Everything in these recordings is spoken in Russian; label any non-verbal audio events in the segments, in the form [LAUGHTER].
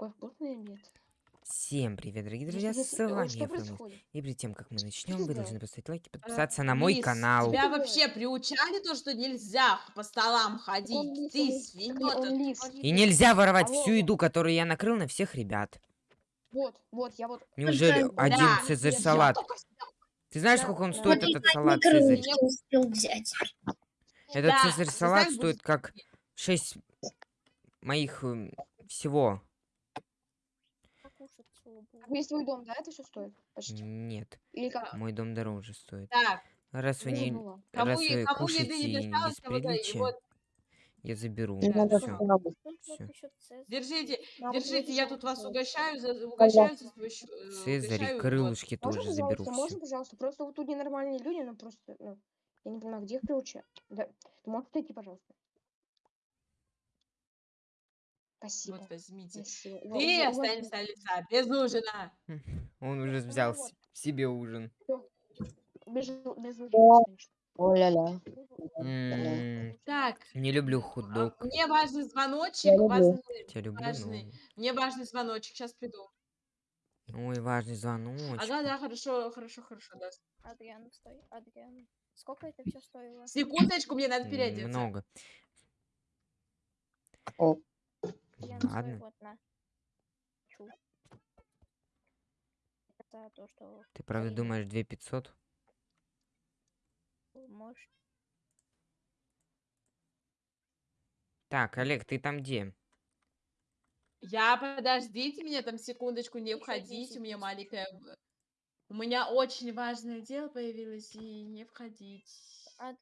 Какой вкусный обед. Всем привет, дорогие друзья, с э, вами я, Фрэнк. И перед тем, как мы начнем, вы должны поставить лайк и Э, подписаться на мой канал. Тебя вообще приучали то, что нельзя по столам ходить? Ты лис. И нельзя воровать всю еду, которую я накрыл на всех ребят. Вот, вот, я вот... Неужели один цезарь я салат? Ты знаешь, сколько он стоит, этот салат цезарь? не успел взять. Этот цезарь салат стоит как 6 моих эм, всего. Весь твой дом, да, это все стоит? Почти. Нет, Или как? мой дом дороже стоит. Так, Раз вы не, кому, раз вы кому еды кушаете не досталось, без и приличия, вот, я заберу. Да, Всё. Всё. держите, держите, я тоже тут вас угощаю, за, угощаю за свой счё- э, Цезарь, угощаю, вот. крылышки Можно, тоже заберу все. можно, пожалуйста? Просто вот тут ненормальные люди, ну просто, ну, я не понимаю, где их приучать? Да. Ты можешь отойти, пожалуйста? Спасибо. Вот возьмите. Спасибо. Ты ува- останешься лица без ужина. [LAUGHS] Он уже взял с- себе ужин. Без, без конечно. О-ля-ля. Так, Не люблю а, хот-дог. мне важный звоночек, Я люблю. важный, люблю, важный. но... мне важный звоночек, сейчас приду. Ой, важный звоночек. Ага, да, хорошо, хорошо, хорошо, да. Адриан, стой, Адриан. Сколько это все стоило? Секундочку, мне надо переодеться. Много. На. Чу. Это то, что Ты правда думаешь 2500? можешь... Так, Олег, ты там где? Я, подождите меня там секундочку, не 10 у меня маленькая... У меня очень важное дело появилось, и не входить.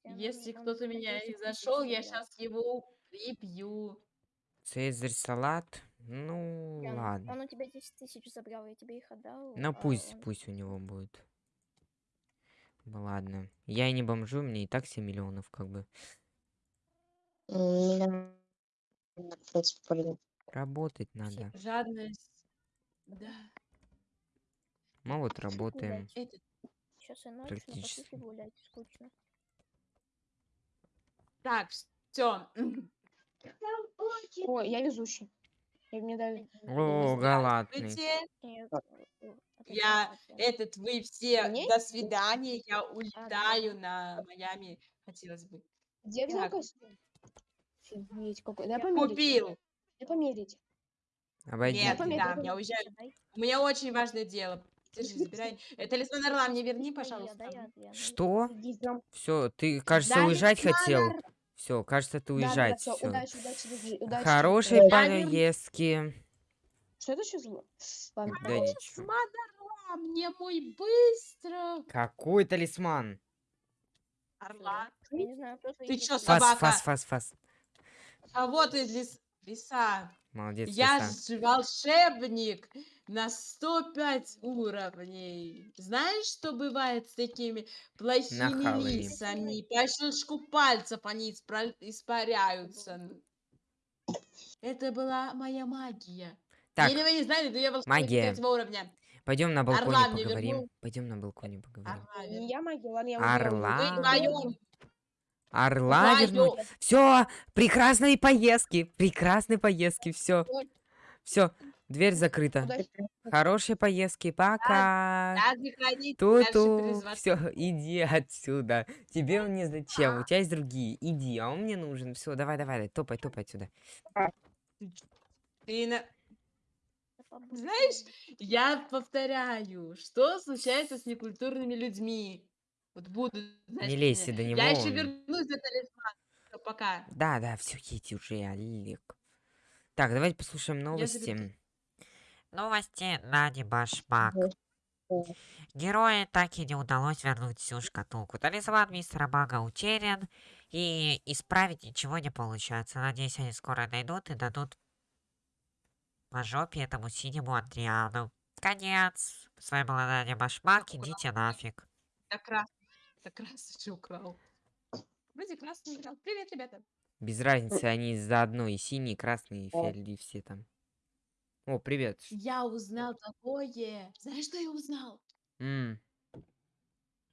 Если кто-то меня 10 и тысяч зашел, я сейчас его прибью. Цезарь салат? Ну, Адриан, ладно. Он у тебя 10 тысяч забрал, я тебе их отдал. Ну, а пусть, он- пусть у него будет. Ну, ладно. Я и не бомжу, мне и так 7 миллионов, как бы. Работать надо. Жадность. Да. Мы вот работаем. Сейчас и ночь, но практически. пошли гулять, скучно. Так, все. Ой, я везущий. И мне дали... О, галатный. Нет, Я-. Этот, вы все, Мне? до свидания, я улетаю на Майами, хотелось бы. Где взял костюм? Офигеть, какой. Дай померить. Купил. Дай померить. Обойди. Нет, померь, да, дай я уезжаю. У меня очень важное дело. Держи, забирай. Талисман орла мне верни, пожалуйста. Что? Все, ты, кажется, уезжать хотел. орла. Все, кажется, ты Да, да, да, уезжать. Все. Удачи, удачи, удачи, удачи. Хорошей Я верну- поездки. Что это сейчас было? Ладно, Да ничего. Талисман орла, мне мой быстро. Какой талисман? Орла. Я не знаю, кто Ты чё, твои Фас, Собака. фас, фас, фас. А вот и лис... лиса. Молодец, Я лиса. же волшебник на 105 уровней. Знаешь, что бывает с такими плохими Нахалами. лисами? По щелчку пальцев они испра- испаряются. Это была моя магия. Так, Или вы не знали, да я волшебник магия. уровня. пойдем на балконе Орла поговорим. Пойдем на балконе поговорим. Орла. Не я магия, ладно, я Орла. Вернуть. Все, прекрасной поездки, прекрасной поездки, все. Все, дверь закрыта. Удачи. Хорошей поездки, пока. Ту-ту, все, [LAUGHS] иди отсюда. Тебе он не зачем, у тебя есть другие. Иди, а он мне нужен. Все, давай, давай, давай, топай, топай отсюда. Ты на-. Знаешь, я повторяю, что случается с некультурными людьми. Вот буду, Не лезьте до него. Я еще вернусь за талисман. Пока. Да, да, все, едь уже, Олег. Так, давайте послушаем новости. Новости на Башмак. Герою так и не удалось вернуть всю шкатулку. Талисман мистера Мага утерян, и исправить ничего не получается. Надеюсь, они скоро найдут и дадут по жопе этому синему Андриану. Конец. С вами была Надя Башмак, идите нафиг. Так красный. Так красный украл. Вроде красный играл. Привет, ребята. Без разницы, они заодно и синий, и красный, и Да. фиолетовый, все там. О, привет. Я узнал такое. Знаешь, что я узнал? М,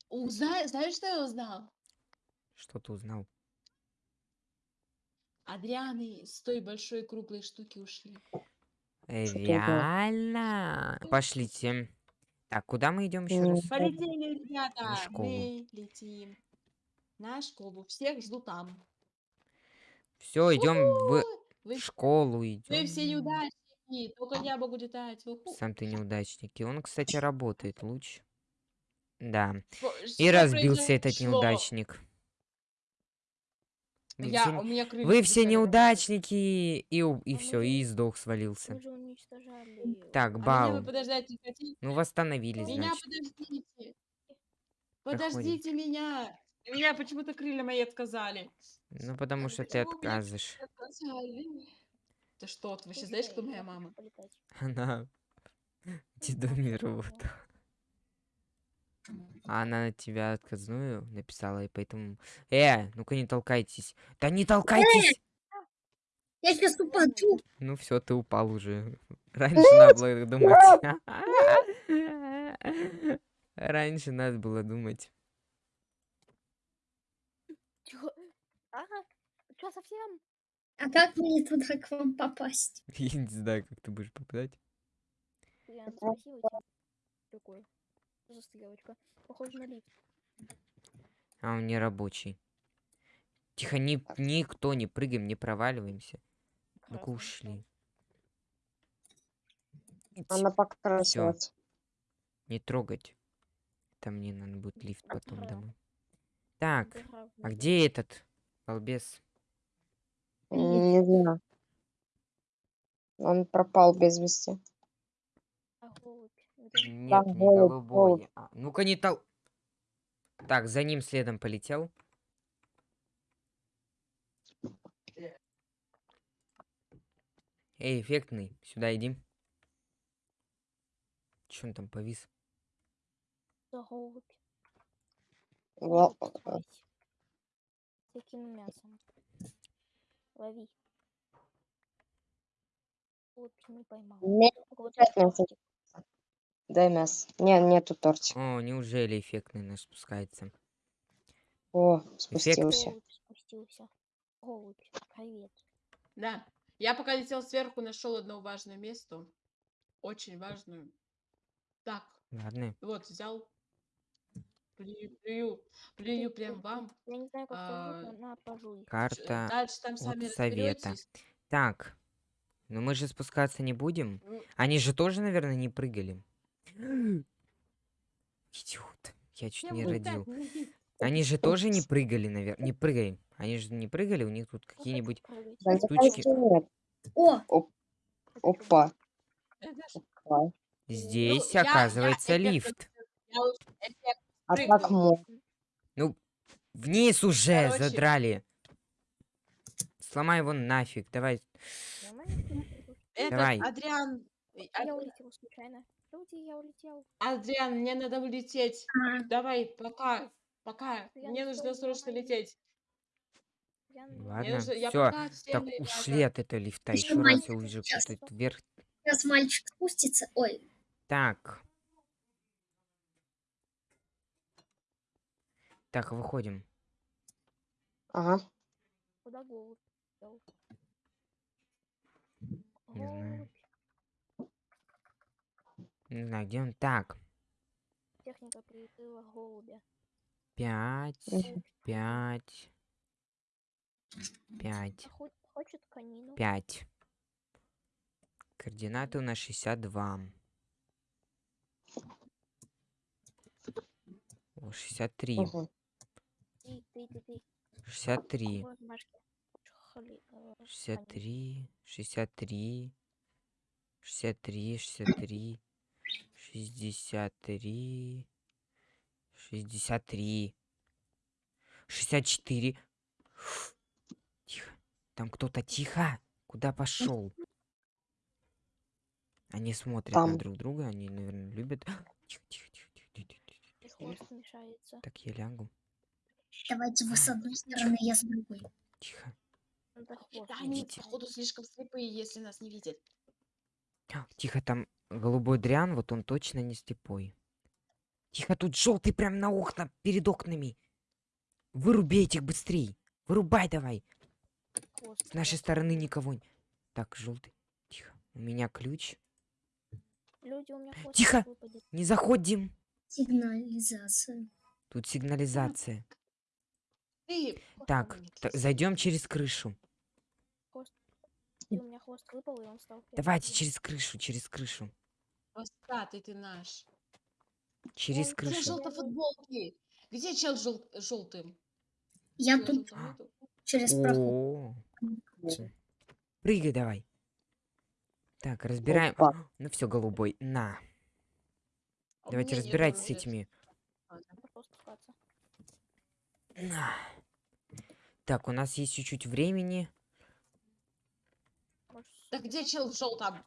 Узна... Знаешь, что я узнал? что ты узнал? Адрианы с той большой круглой штуки ушли. Э, Что? Реально? Пошлите. Так, куда мы идем еще М. раз? Полетели, ребята. школу. Мы летим на школу. Всех жду там. Все, идем в Вы, школу вы все идем. Неудачники. Только я могу летать. Уху. Сам ты неудачник. И он, кстати, работает лучше. Да. Что- И разбился этот произошло? неудачник. Вы Я, все, у меня крылья вы все неудачники. И, и А все, и сдох, свалился. Так, А меня Бау. хотите? Ну, восстановили, Меня значит. подождите. Проходим. Подождите меня. У меня почему-то крылья мои отказали. Ну, потому что ты меня отказываешь. Ты что, ты вообще знаешь, кто моя мама? Она [LAUGHS] Дедомир вот. А она на тебя отказную написала, и поэтому... Э, ну-ка не толкайтесь. Да не толкайтесь! Я сейчас упаду. Ну все, ты упал уже. [LAUGHS] Раньше надо было думать. [LAUGHS] Раньше надо было думать. Чё? Ага. Чё совсем? А как мне туда к вам попасть? [LAUGHS] Я не знаю, как ты будешь попадать. Блин, красивый тип. Такой. Что за стрелочка? Похоже на лифт. А он не рабочий. Тихо, ни, никто не прыгаем, не проваливаемся. Ну-ка ушли. Она покрасилась. Не трогать. Там мне надо будет лифт потом домой. Так, а где этот балбес? Не знаю. Он пропал без вести. А голубь? Нет, не голубь, голубой. А, Ну-ка не тол... Так, за ним следом полетел. Эй, эффектный, сюда иди. Че он там повис? За голубь. Во- Голубь, смотрите. С таким мясом. Лови. Голубь не поймал. Не, Голубь опять не мясо. тортик. дай мясо. Не, нету тортика. О, неужели эффектный наш спускается? О, спустился. Голубь спустился. Голубь, привет. Да. Я пока летел сверху, нашел одно важное место. Очень важную. Так, Ладно. вот, взял. Плюю, плюю, плюю прям вам. Я не знаю, как А, это но Карта Дальше там от сами совета. разберетесь. Так. Ну мы же спускаться не будем. Ну, Они же тоже, наверное, не прыгали. [GASPS] Идиот. Я чуть я не так, родил. ну, Они же тоже не прыгали, наверное. Не прыгали. Они же не прыгали, у них тут какие-нибудь... Прыгать. штучки. О, опа. это ж- Класс. Здесь, я- я оказывается, лифт. я эффект А Прыгнул. как мог? Вниз уже Короче. задрали. Сломай его нафиг. Давай. Этот Давай. Адриан, Ад- Я улетел случайно. Люди, я улетел. Адриан, мне надо улететь. Давай, пока, пока. Я Мне не нужно срочно давай. лететь. Ладно, я все. пока Так ушли от этого лифта. Ещё Еще раз я увижу сейчас. кто-то вверх. Сейчас мальчик спустится. Ой, Так. Так, выходим. Ага. Куда голубь? Не знаю. Не знаю, где он. Так. Техника прикрыла голубя. Пять. Пять. Пять. Хо- Хочет конину. 5. Координаты у нас 62. О, 63. Мгм. Ты, ты, ты, ты. 63. Вот, Машка. Хли- э, конин. 63. 63. 63. 63. 63. 63. 64. Тихо. Там кто-то тихо. Куда пошел? Они смотрят на Там. друг друга, они, наверное, любят. [GASPS] Тихо, тихо, тихо, тихо, тихо, тихо, тихо. Так, я лягу. Давайте вы с одной стороны, я с другой. Тихо. Да, они, Идите. походу, слишком слепые, если нас не видят. А, Тихо, там голубой дрян, вот он точно не слепой. Тихо, тут желтый прям на окна, перед окнами. Выруби этих быстрей. Вырубай давай. хвост, С нашей стороны никого. Так, желтый. Тихо. У меня ключ. Люди, у меня Тихо! выпадет. Не заходим. Сигнализация. Тут сигнализация. Ты, Так, зайдем через крышу. И у меня хвост выпал, и он стал... Давайте через крышу, через крышу. Хвостатый ты наш. Через Он Где крышу. желтые футболки? Где чел жел- желтым? Я Чела тут через проход. Прыгай давай. Так, разбираем. Опа. Ну все, голубой, на. А Давайте разбирайтесь с этими. А. На. Так, у нас есть чуть-чуть времени. Так где чел в желтом?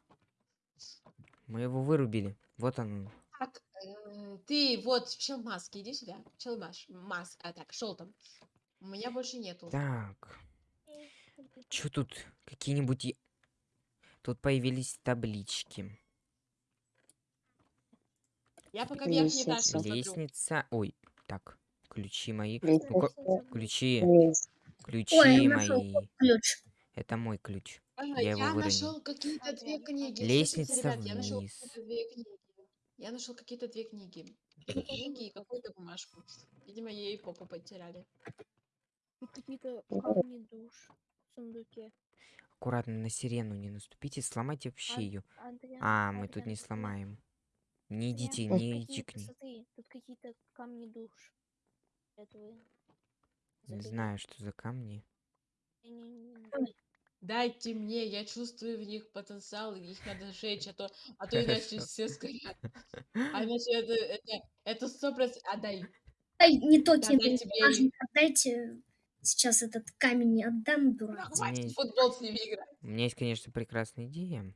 Мы его вырубили. Вот он. Так, э, ты вот чел в маске, иди сюда. Чел маш, маск, а так, в желтом. У меня больше нету. Так. Чё тут? Какие-нибудь... е- Тут появились таблички. Я пока верхний этаж Лестница. Ой, так. Ключи мои. Лестница. Вниз. ключи. Лестница. Ключи я нашел мои. Ключ. Это мой ключ. А, Я его я выронил. нашел какие-то две книги. Слушайте, Лестница ребят, я нашел вниз. какие-то две книги. Я нашел какие-то две книги. Книги и какую-то бумажку. Видимо, ей попу потеряли. Тут какие-то камни душ в сундуке. Аккуратно на сирену не наступите, сломайте вообще ее. А, мы тут не сломаем. Не идите, не идите к ней. смотри, Тут какие-то камни душ. Этого. Не знаю, что за камни. Дайте мне, я чувствую в них потенциал, и их надо сжечь, а то, а то иначе Хорошо. все сгорят. [LAUGHS] А иначе это, это, это сто процентов... Отдай. Ай, не то Да, кинул. дайте мне Отдайте. Сейчас этот камень не отдам, дурак. Ну, У меня хватит есть- футбол с ними играть. У меня есть, конечно, прекрасная идея.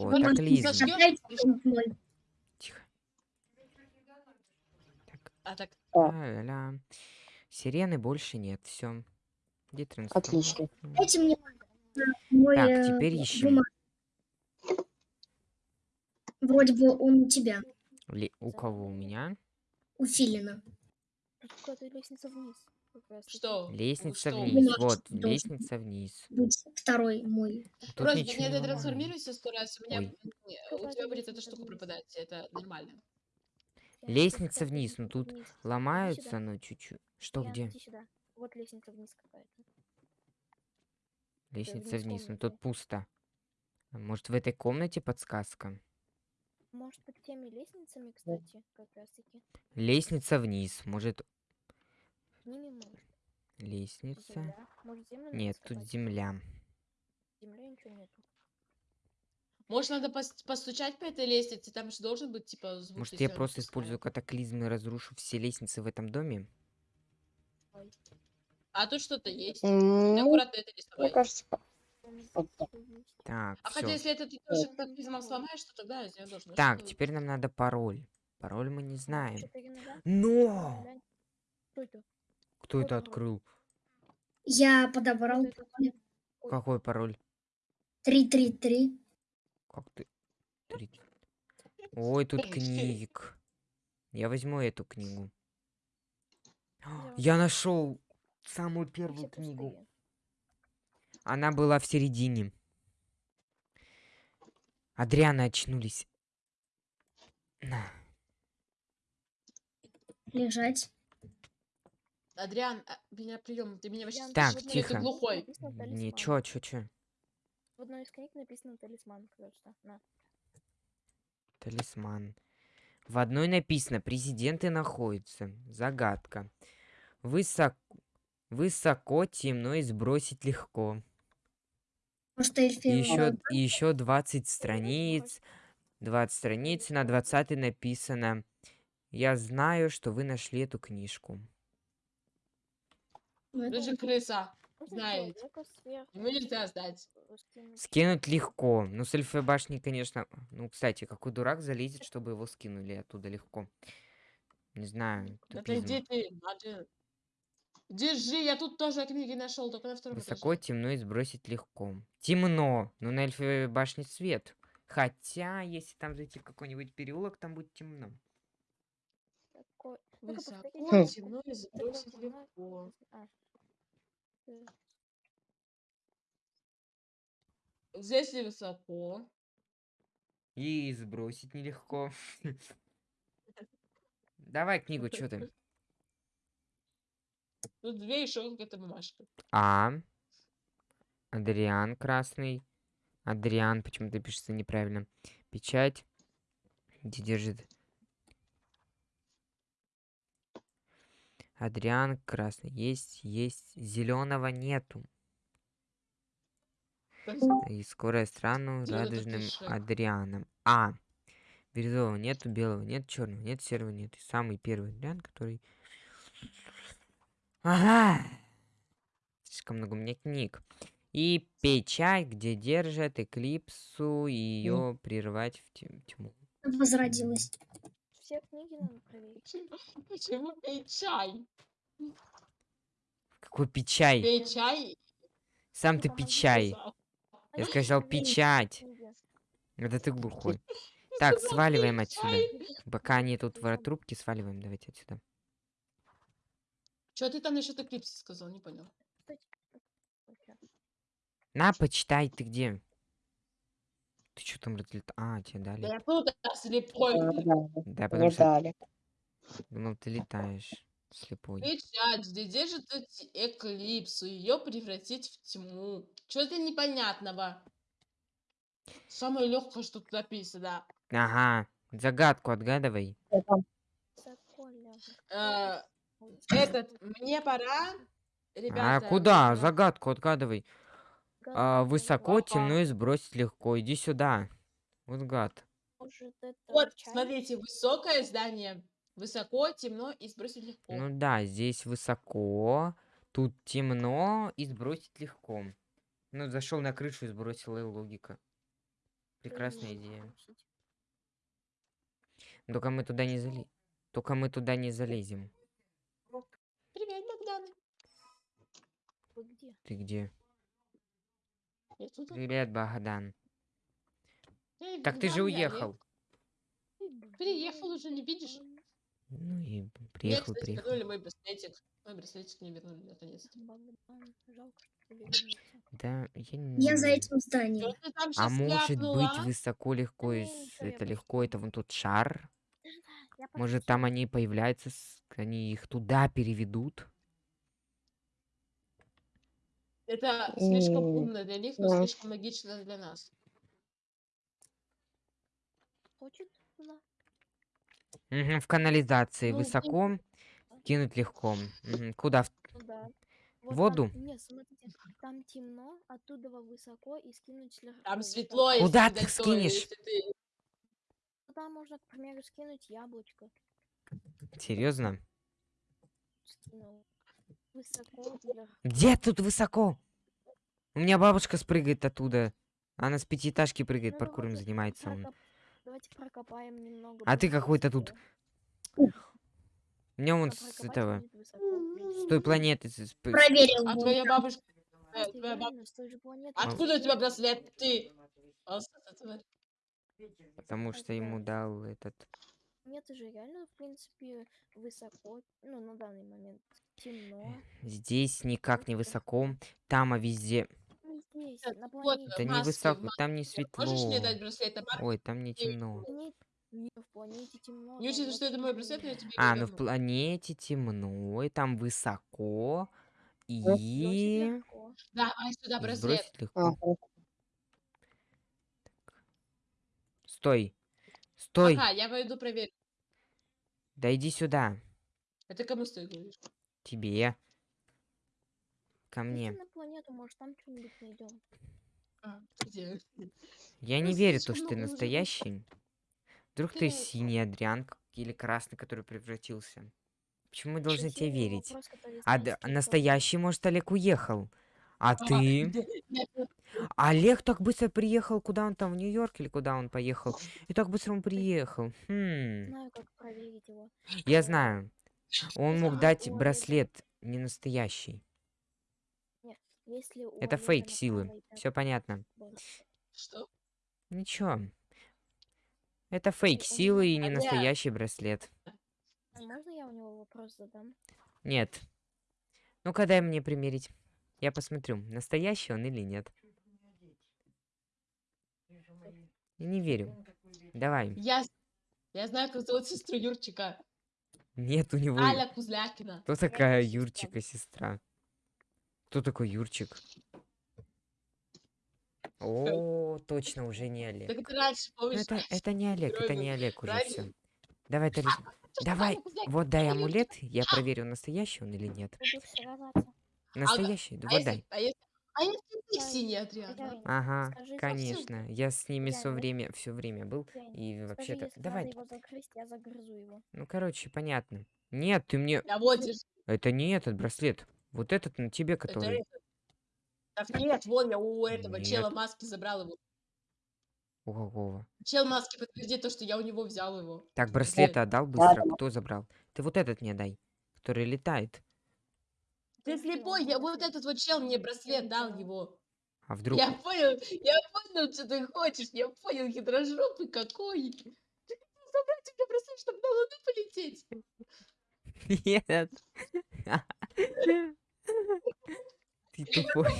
О, Вот так ты Лиза. зажгёшь, Отдайте и он мой. Тихо. Так, А так, ля-ля-ля. Сирены больше нет, все. Где трансформатор? Отлично. Дайте мне э, мой Так, э, теперь ищем. бумаг. Вроде бы он у тебя, Ли- У кого у меня? у Филина. Лестница вниз. что? Лестница что? вниз. Вот, должен лестница вниз. Второй мой. Тут Просто ничего не трансформируйся сто раз, у меня Ой. у тебя будет эта штука пропадать, это нормально. Тут Лестница вниз, ну лестница тут вниз. Ломаются, но чуть-чуть. Что, Ян, где? Вот лестница вниз какая-то. Лестница вниз но комнаты. тут пусто. Может, в этой комнате подсказка? Может быть, теми лестницами, кстати, как раз таки. Лестница вниз. Может, Ними может. лестница? Земля. Может, землю Нет, тут земля. Земли ничего нету. Может, надо пос- постучать по этой лестнице, там же должен быть, типа, звук. Может, я просто использую катаклизмы и разрушу все лестницы в этом доме? А тут что-то есть. Ну, аккуратно это не мне кажется. Так, А хотя, если это ты тоже катаклизмом сломаешь, то тогда из нее должно Так, теперь нам надо пароль. Пароль мы не знаем. Но! Что это? Кто это открыл? я подобрал пароль. Ой. Какой пароль? 333. Как ты? Ой, тут книг. Я возьму эту книгу. Я нашел самую первую книгу. Она была в середине. Адриана очнулись. На. Лежать. Адриан, а, меня прием, ты меня вообще Так, тихо. ты глухой? Чё, чё, чё? В одной из книг написано талисман просто. На. Талисман. В одной написано, президенты находятся. Загадка. Высоко, высоко, темно и сбросить легко. Может, еще, и еще 20 страниц. 20 страниц, на 20 написано. Я знаю, что вы нашли эту книжку. Ну, это Ты же крыса. Можно Знает. человека сверху Ему нельзя сдать. скинуть. Легко. Ну, с эльфой башни, конечно... Ну, кстати, какой дурак залезет, чтобы его скинули оттуда легко. Не знаю. Да тупизм. иди ты, Маджи. Держи, я тут тоже книги нашел, только на втором Высоко, этаже. темно и сбросить легко. Темно. Ну, на эльфовой башне свет. Хотя, если там зайти в какой-нибудь переулок, там будет темно. Ну-ка, Высоко, темно и сбросить легко. Здесь высоко. И сбросить нелегко. [LAUGHS] Давай книгу, что ты? Тут две еще какая-то бумажка. А. Адриан красный. Адриан почему-то пишется неправильно. Печать. Где держит? Адриан красный. Есть, есть. Зеленого нету. И скоро я стану Где вот этот радужным? Адрианом. А. Бирюзового нету, белого нет, черного нет, серого нет. И самый первый Адриан, который... Ага. Слишком много у меня книг. И печать, где держат эклипсу и ее прервать в тьму. Возродилась. Все книги надо проверить. Почему- пей чай? Какой печай? Пей чай. Сам ты печай. Я сказал печать. Это ты глухой. [LAUGHS] Так, сваливаем отсюда. Пока они тут в трубке, сваливаем. Давайте отсюда. Чё ты там насчет эклипса сказал? Не понял. На, почитай, ты где? Ты что там разлетал? А, тебе Да дали. я тут слепой. Да, потому что дали. думал, ты летаешь. Слепой. Печать, где держит эти эклипсу, ее превратить в тьму. Что-то непонятного. Самое легкое, что тут написано. Ага. Загадку отгадывай. Э, Этот, мне пора. А Ребята, куда? мне пора. Загадку отгадывай. А, высоко, темно и сбросить легко. Иди сюда. Вот гад. Вот, смотрите, высокое здание. Высоко, темно и сбросить легко. Ну да, здесь высоко, тут темно и сбросить легко. Ну, зашел на крышу и сбросил, и логика. Прекрасная идея. Только мы туда не зали... Только мы туда не залезем. Привет, Богдан. Ты где? Я тут. Привет, Богдан. Эй, Так ты же я уехал. Эй, Приехал уже, не видишь? Ну и приехал, кстати, приехал. вернули мой браслетик. Мой браслетик мне вернули вернулся. Да, я не... Я за этим зданием. А может ляпнула? быть высоко, легко, и я это легко, это вон тот шар? Я Может там они появляются, они их туда переведут? Это слишком умно для них, но да. слишком логично для нас. Хочет туда? Мгм, в канализации Ну, высоко, кинуть легко. Мгм, Куда? В- Туда. Воду? Там, нет, смотрите, там темно, оттуда высоко и скинуть слегка. Там вот светло, так. если Куда ты скинешь? ты- Туда можно, к примеру, скинуть яблочко. Серьезно? Скинул. Высоко. Где тут высоко? У меня бабушка спрыгает оттуда. Она с пятиэтажки прыгает, Ну, паркуром давайте занимается. он. прокоп- Давайте прокопаем немного. А ты какой-то тут. У меня вон А с этого, с той планеты. Проверил. А твоя бабушка... твоя баб- реально, с той же планеты. Откуда у тебя браслет? Ты... Потому что ему дал этот... Нет, это же реально, в принципе, высоко. Ну, на данный момент темно. Здесь никак не высоко. Там, а везде... Ну, здесь, на вот, планете. Да не высоко, маски. там не светло. Можешь мне дать браслет? А Ой, там не темно. Планете- не, в планете темно. Не учитывая, что это мой браслет, я тебе А, ну в планете темно, и там высоко. И... Давай сюда браслет. сбросить легко. Стой. Стой. Ага, я пойду проверю. Да иди сюда. Это кому ты говоришь? Тебе. Ко мне. на планету, может, там что-нибудь найдем. А, где? Я не верю, то, что ты настоящий. Вдруг ты Ты- синий Адриан или красный, который превратился. Почему мы должны тебе верить? А настоящий, может, Олег уехал. А А, ты? Олег так быстро приехал, куда он там, в Нью-Йорк или куда он поехал? И так быстро он приехал. Хм. Знаю, как проверить его. Я знаю. Он мог дать браслет не настоящий. Нет, если у Это фейк силы. Все понятно. Что? Ничего. Это фейк силы и не Олег. настоящий браслет. А Можно я у него вопрос задам? Нет. Ну-ка дай мне примерить. Я посмотрю, настоящий он или нет. Я не верю. Давай. Я, я знаю, как зовут сестру Юрчика. Нет у него... Аля Кузлякина. Кто такая Юрчика сестра? Кто такой Юрчик? О, точно, уже не Олег. Так ты раньше Ну, помнишь? Это, это не Олег, это не Олег уже все. Давай, [LAUGHS] Талис, давай, вот дай амулет, я проверю, настоящий он или нет. Сражаться. Настоящий, А вот если, дай. а если, а если ты Дай. синий Адриан? а? Хозяин, Ага, скажи, конечно, я с ними все время, все время был. И вообще-то, давай, надо его загрызть, я загрызу его. ну короче, понятно. Нет, ты мне, Да вот держи. это не этот браслет, вот этот на тебе, Это который. Так нет, вон я у этого Нет. чела маски забрал его. У какого? Чел маски подтвердит то, что я у него взял его. Так, браслеты отдал быстро, кто забрал? Ты вот этот мне дай, который летает. Ты слепой, я вот этот вот чел мне браслет дал его. А вдруг? Я понял, я понял, что ты хочешь, я понял, хитрожопый какой. Ты хотел забрать у меня браслет, чтобы на луну полететь. Нет. Ты тупой.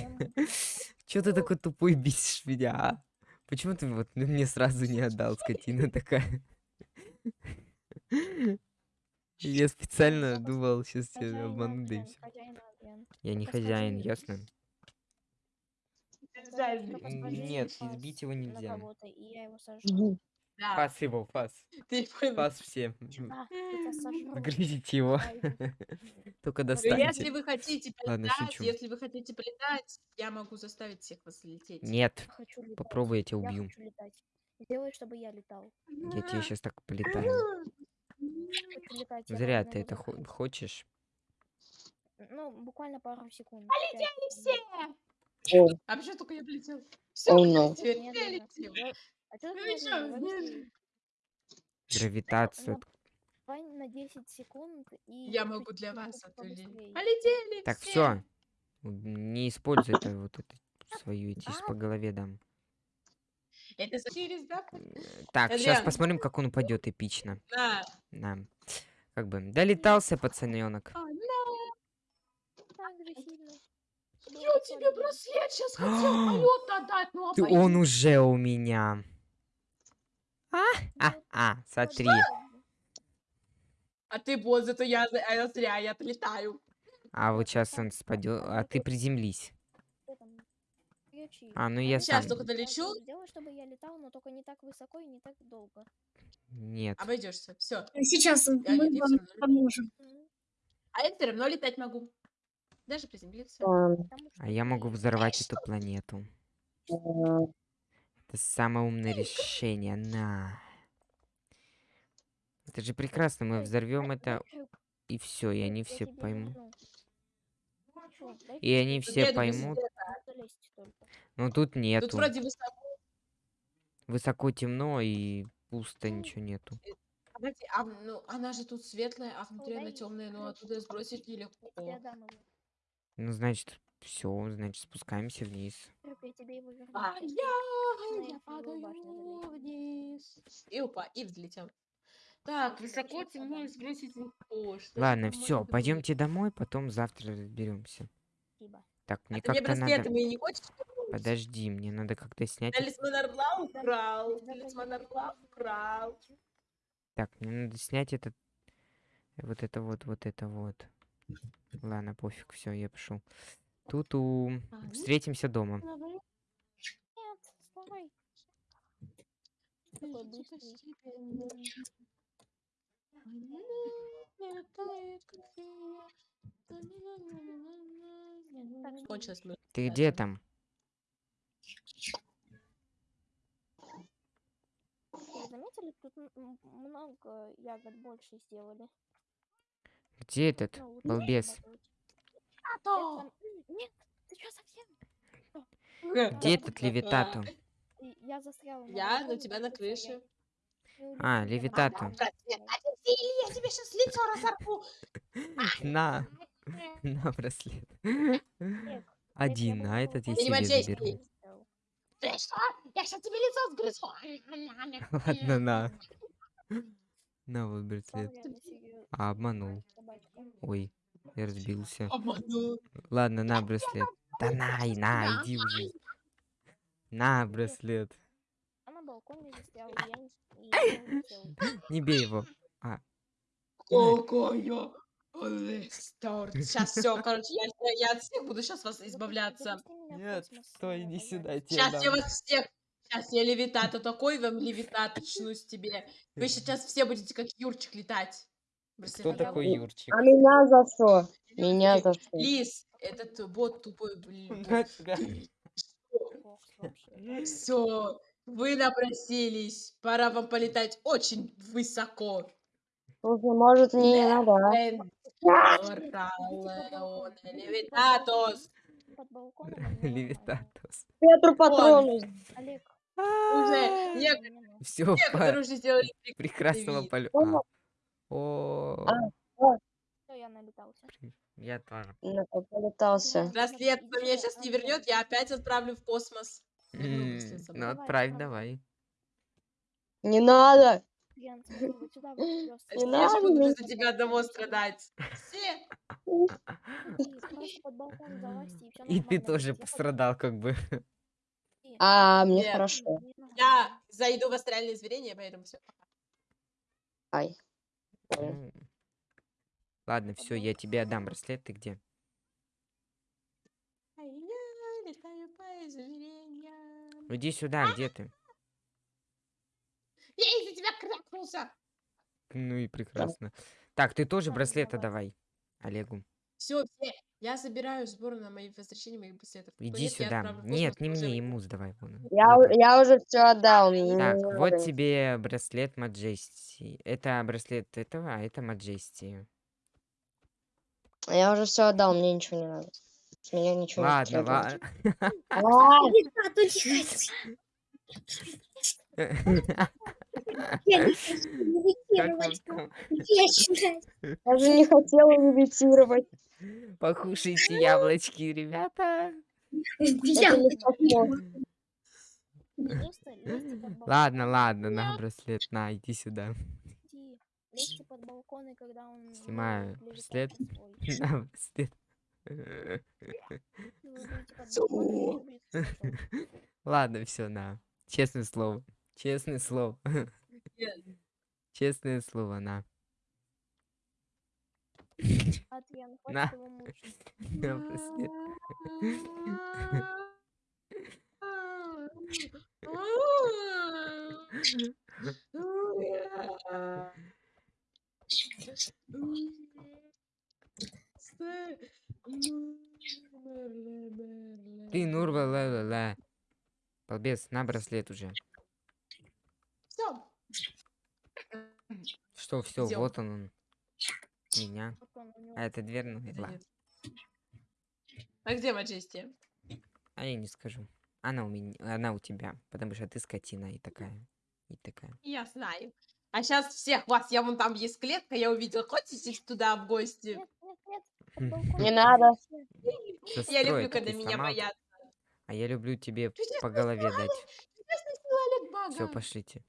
Чё ты такой тупой бесишь меня, а? Почему ты вот мне сразу не отдал, скотина такая? Я специально думал, сейчас тебя обману, да и Адриан. Я не хозяин, ясно? Нет, избить его нельзя. я его сожру. Да, Фас его, фас. ты понял. Фас все. А. Загрызите его. [LAUGHS] Только Если достаньте. вы хотите полетать, если вы хотите полетать, я могу заставить всех вас лететь. Нет, попробуй, я тебя убью. Сделай, чтобы я летал. Я тебе сейчас так полетаю. Зря ты это хо- хочешь. Ну, буквально пару секунд. Полетели секунд. все! А почему только я полетел? Все, Oh, no. А Ну? Гравитацию. Ну, на 10 секунд и... Я могу для вас побыстрее. Полетели Так, все! Не используй это вот это свою, А? по голове дам. Это через, да? Э, [LAUGHS] Так, сейчас посмотрим, как он упадет эпично. На. Да. Как бы, долетался пацаненок. А. Было Я тебе браслет сейчас хотел [GASPS] полет отдать, ну Ты, он уже у меня. А, Вот, а, смотри. А ты вот, зато я, а я зря, я отлетаю. А вот сейчас он спадет. А ты приземлись. Что. А, ну я Сейчас сам. только долечу, Сделай, чтобы я летал, но только не так высоко и не так долго. Нет. обойдешься. Все. Сейчас мы Я- я вам поможем. А я все равно летать могу. Даже приземлиться. А что я могу взорвать эту планету. Это самое умное решение. На. Это же прекрасно. Мы взорвем это, и все, и я- они я все поймут. И они все поймут. Залезть только. Но тут Тут нету. вроде высоко. Высоко темно и пусто, Ну, ничего нету. Погоди, а, ну, она же тут светлая, а внутри она темная, но оттуда сбросить нелегко. Ну, значит, все, значит, спускаемся вниз. А я, я падаю вниз. И упа, и взлетел. Так, высоко темно и сбросить легко. Ладно, все, пойдемте домой, потом завтра разберемся. Спасибо. Так, А мне мне как-то надо. мои не хочешь? Подожди, мне надо как-то снять. Талисман орла украл. Талисман орла украл. Так, мне надо снять этот. Вот это вот, вот это вот. Ладно, пофиг, все, я пошел. Туту. А, ну, Встретимся дома. давай. Нет, Ты Дальше. где там? Заметили, тут много ягод больше сделали. Где этот Ну, балбес? А то! Нет, ты что совсем? Где этот левитату? И Я застряла. Я, на тебя на крыше. А, никуда. левитату. я тебе сейчас лицо разорву! На, [LAUGHS] на браслет. [LAUGHS] Один, а этот я себе заберу. ты. что? Я сейчас тебе лицо сгрызу! [LAUGHS] Ладно, на. На вот браслет. А, обманул. Ой, я разбился. Обманул. Ладно, на браслет. Да на, и на, иди уже. На браслет. А не, с- и я не Не его. Какая Сейчас все, короче, я, я- я от всех буду сейчас вас избавляться. меня в космос, э, пожалуйста. Сейчас я вас всех... Сейчас я левитату такой вам левитат чнусь тебе. Вы сейчас все будете как Юрчик летать. Кто такой Юрчик? А меня за что? Меня за что? Лис, этот бот тупой, блин. [LAUGHS] Все, вы напросились. Пора вам полетать очень высоко. Слушай, может мне не надо, а? Оралеоне Левитатос. Под балконом. Левитатус. Петру патроны. Олег, Уже не нек- надо. Все, некоторые уже сделали прекрасного полета. О. О, Всё, я налетался. я тоже. Ну, полетался. Браслет на меня сейчас не вернет, я опять отправлю в космос. Ну, отправь давай. Не надо. Смотри, вот сюда вот придётся. Все Не надо из-за тебя одного страдать. Все. [LAUGHS] Просто и ты тоже пострадал, как бы. А, мне хорошо. Я зайду в астральное измерение, поэтому все. Ай. Ладно, все, я тебе отдам браслет. Ты где? А. Иди сюда, где ты? Я из-за тебя крякнулся. Ну и прекрасно. Так, ты тоже Ладно, браслета давай. Олегу. Все, все. Я забираю сбор на мои возвращение моих браслетов. Кто Иди нет, сюда. Нет, не мне, ему сдавай. вон, Я, я уже все отдал. Так, вот ничего. тебе браслет Маджести. Это браслет этого, а это Маджести. Я уже все отдал, мне ничего не надо. С меня ничего не Ладно, потребуется. ладно. [LAUGHS] [LAUGHS] [LAUGHS] Не. [LAUGHS] Я же не хотела левитировать. Покушайте яблочки, ребята. Ладно, ладно, на браслет, на, иди сюда. Иди. Лезьте под балкон, и когда он Снимаю браслет. На браслет. [LAUGHS] [LAUGHS] Ладно, все, на. Честное слово. Честное слово. Честное слово, на. [LAUGHS] На. [LAUGHS] На браслет. Ты, Нурва, ла ла ла. Балбес, на браслет уже. Что, все, он? вот он, он. Меня. А это дверь, ладно. А где Маджести? А я не скажу. Она у меня, она у тебя, потому что ты скотина и такая, и такая. Я знаю. А сейчас всех вас, я вон там есть клетка, я увидела. Хотите туда в гости? Хм. Не надо. все. Я люблю, когда меня боятся. А я люблю тебе по голове дать. Все, пошлите.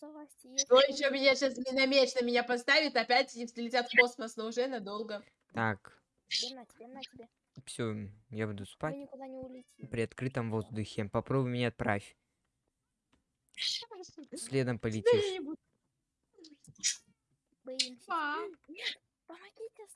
Залазьте. если Что еще меня сейчас миномеч на меня поставит, опять и взлетят в космос, но уже надолго. Так, Тебе на тебе, на тебе. все, я буду Вы спать никуда не улетите. при открытом воздухе. Попробуй меня отправь. Следом [LAUGHS] полетишь. Боимся. Па. Помогите,